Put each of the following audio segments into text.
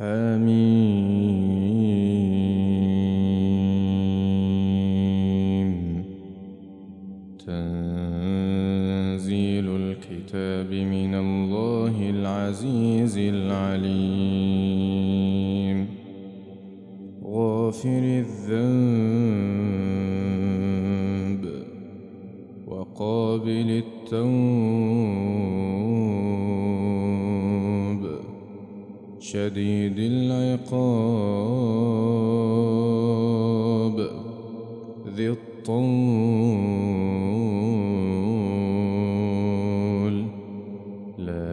حميم تنزيل الكتاب من الله العزيز العليم. غافر الذنب وقابل التوب شديد العقاب ذي الطول. لا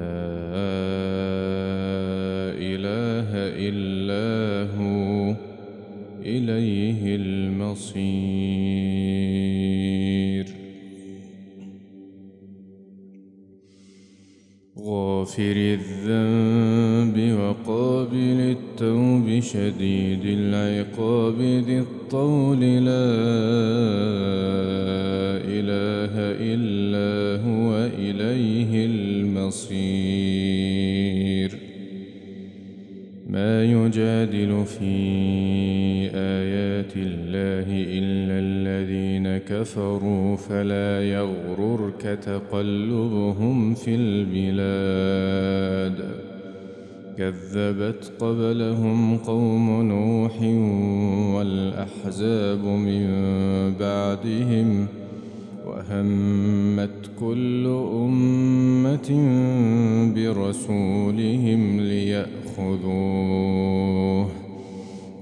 إله إلا هو إليه المصير. غافر الذنب شديد العقاب ذي الطول لا إله إلا هو إليه المصير. ما يجادل في آيات الله إلا الذين كفروا فلا يغررك تقلبهم في البلاد. كذبت قبلهم قوم نوح والأحزاب من بعدهم وهمت كل أمة برسولهم ليأخذوه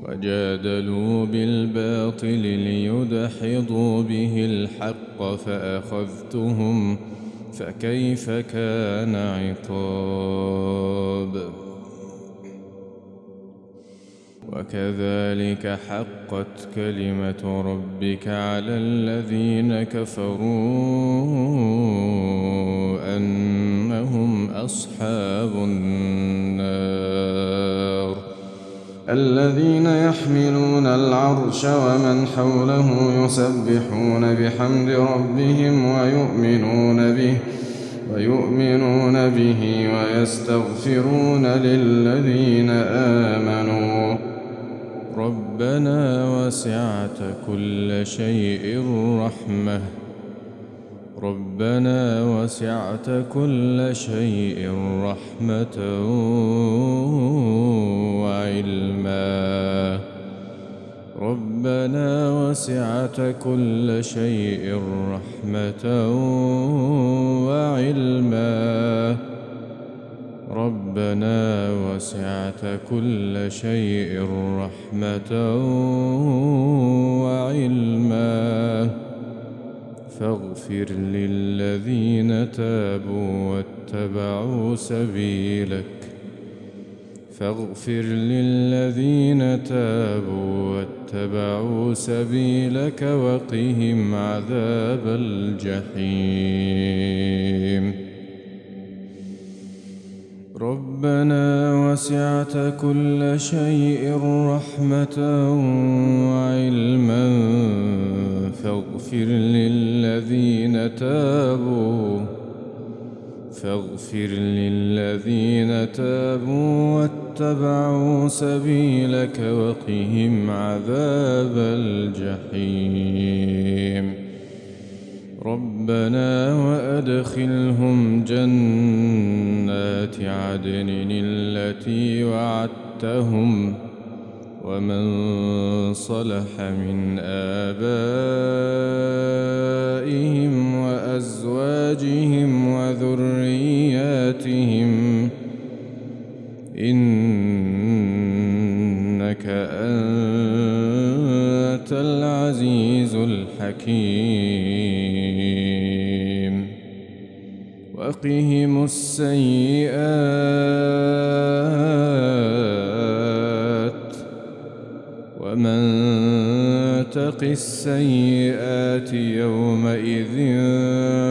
وجادلوا بالباطل ليدحضوا به الحق فأخذتهم فكيف كان عقاب وكذلك حقت كلمة ربك على الذين كفروا أنهم أصحاب النار. الذين يحملون العرش ومن حوله يسبحون بحمد ربهم ويؤمنون به ويؤمنون به ويستغفرون للذين آمنوا. ربنا وسعت كل شيء رحمة. ربنا وسعت كل شيء رحمة وعلما. ربنا وسعت كل شيء رحمة وعلما. ربنا وسعت كل شيء رحمة وعلما. فاغفر للذين تابوا واتبعوا سبيلك. فاغفر للذين تابوا واتبعوا سبيلك وقهم عذاب الجحيم. ربنا وسعت كل شيء رحمة وعلما فاغفر للذين تابوا فاغفر للذين تابوا واتبعوا سبيلك وقهم عذاب الجحيم. ربنا وأدخلهم جنات عدن التي وعدتهم ومن صلح من آبائهم وأزواجهم وذرياتهم إنك أنت العزيز الحكيم. وقهم السيئات ومن تق السيئات يومئذ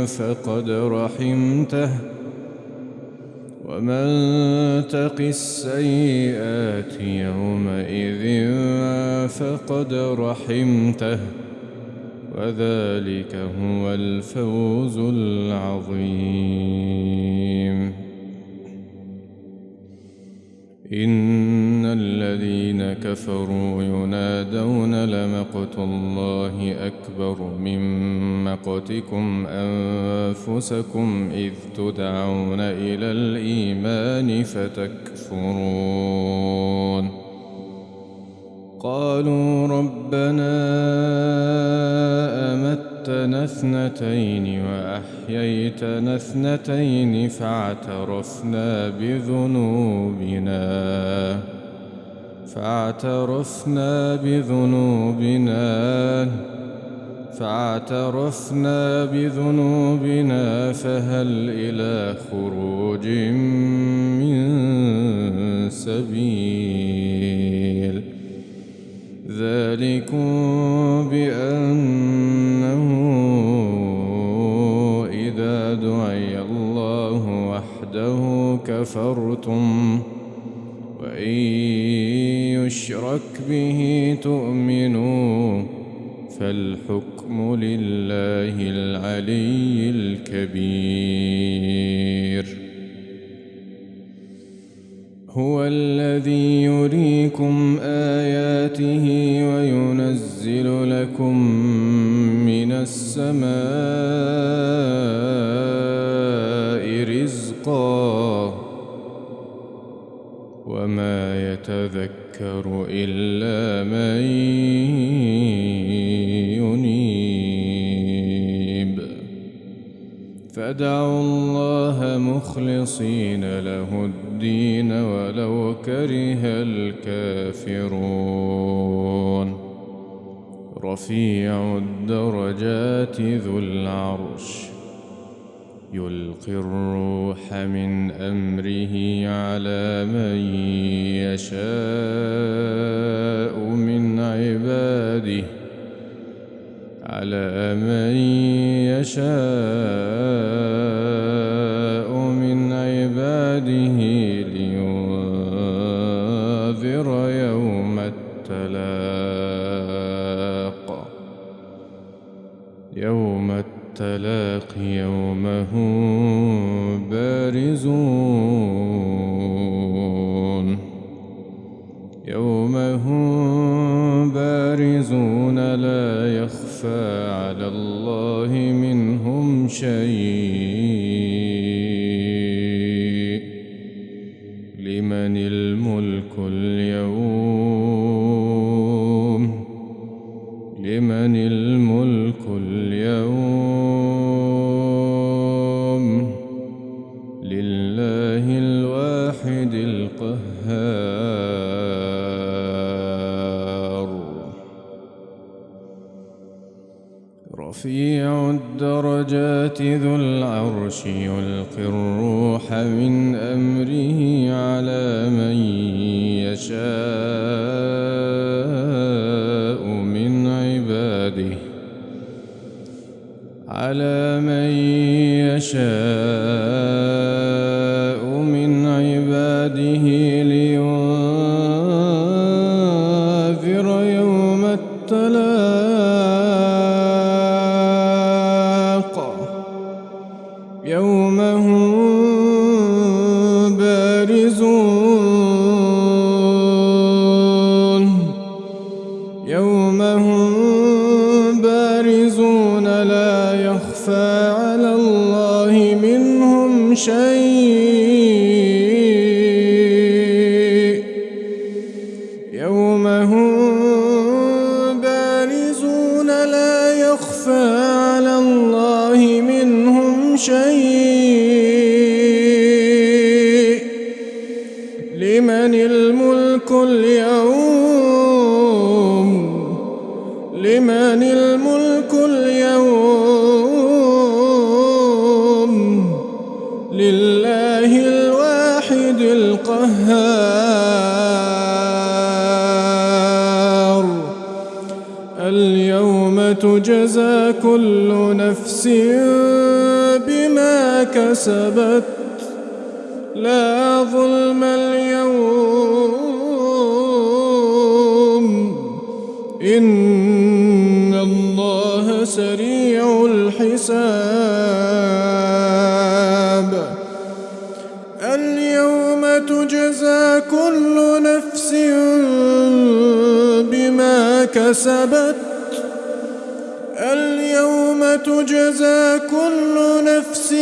فقد رحمته ومن تق السيئات يومئذ فقد رحمته وذلك هو الفوز العظيم. إن الذين كفروا ينادون لمقت الله أكبر من مقتكم أنفسكم إذ تدعون إلى الإيمان فتكفرون. قالوا ربنا أمتنا اثنتين وأحييتنا اثنتين فاعترفنا بذنوبنا. فاعترفنا بذنوبنا. فاعترفنا بذنوبنا فهل إلى خروج من سبيل. ذلكم بأنه إذا دعي الله وحده كفرتم وإن يشرك به تؤمنوا فالحكم لله العلي الكبير. هو الذي يريكم آياته وينزل لكم من السماء رزقا وما يتذكر إلا من ينيب. فدعوا الله مخلصين له الدين ولو كره الكافرون. رفيع الدرجات ذو العرش يلقي الروح من أمره على من يشاء من عباده على من يشاء على الله منهم شيء. رفيع الدرجات ذو العرش يلقي الروح من أمره على من يشاء من عباده على من يشاء من عباده. على الله منهم شيء. يوم هم بارزون لا يخفى على الله منهم شيء. لمن الملك اليوم؟ لمن الملك اليوم؟ لله الواحد القهار. اليوم تجزى كل نفس بما كسبت. لا ظلم اليوم. إن الله سريع الحساب. كسبت اليوم تجزى كل نفس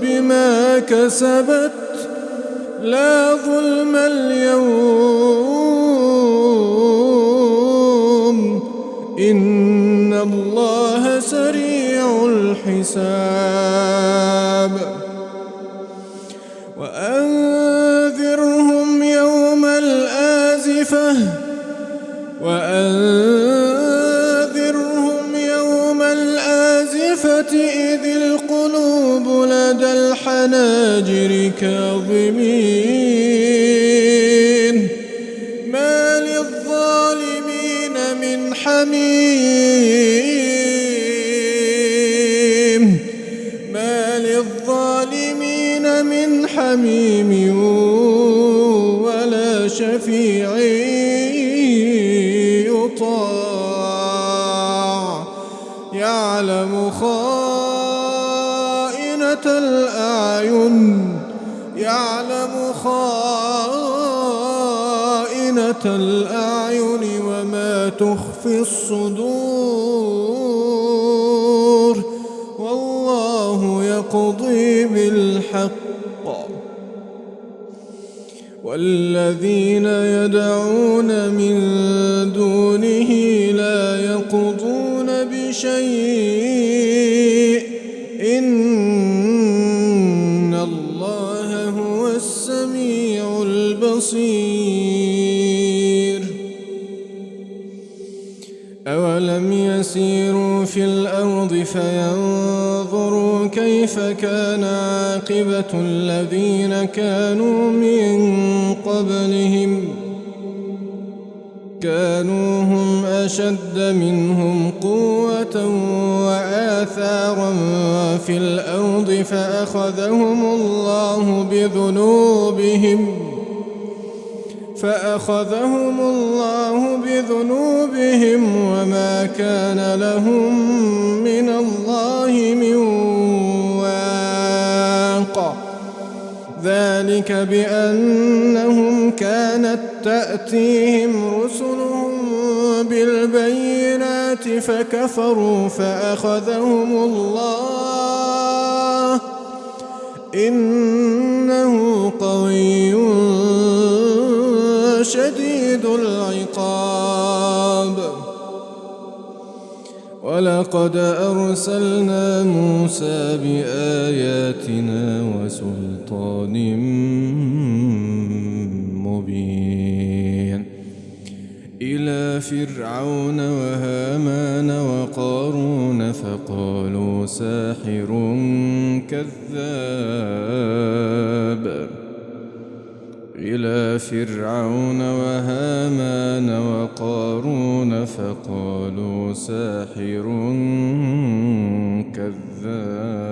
بما كسبت. لا ظلم اليوم. إن الله سريع الحساب. الآزفة إذ القلوب لدى الحناجر كاظمين. ما للظالمين من حميم. ما للظالمين من حميم ولا شفيع يطاع يعلم خائنة الأعين يعلم خائنة الأعين وما تخفي الصدور. والله يقضي بالحق. والذين يدعون من دونه كيف كان عاقبة الذين كانوا من قبلهم؟ كانوا هم أشد منهم قوة وآثارا في الأرض فأخذهم الله بذنوبهم فأخذهم الله بذنوبهم وما كان لهم من الله من ذلك بأنهم كانت تأتيهم رسلهم بالبينات فكفروا فأخذهم الله. إنه قوي شديد العقاب. ولقد أرسلنا موسى بآياتنا وسلطان مبين. إلى فرعون وهامان وقارون فقالوا ساحر كذاب. إلى فرعون وهامان وقارون فقالوا ساحر كذاب.